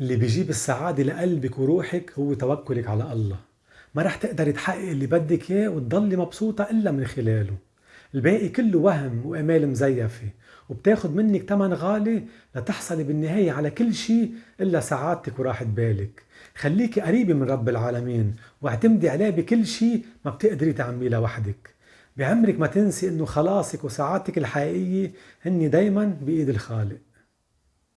اللي بيجيب السعادة لقلبك وروحك هو توكلك على الله. ما رح تقدري تحقق اللي بدك إياه وتضلي مبسوطة إلا من خلاله. الباقي كله وهم وآمال مزيفة. وبتاخد منك تمن غالي لتحصلي بالنهاية على كل شيء إلا سعادتك وراحة بالك. خليكي قريبة من رب العالمين واعتمدي عليه بكل شيء ما بتقدري تعمليه لوحدك. بعمرك ما تنسي إنه خلاصك وسعادتك الحقيقية هني دايما بإيد الخالق.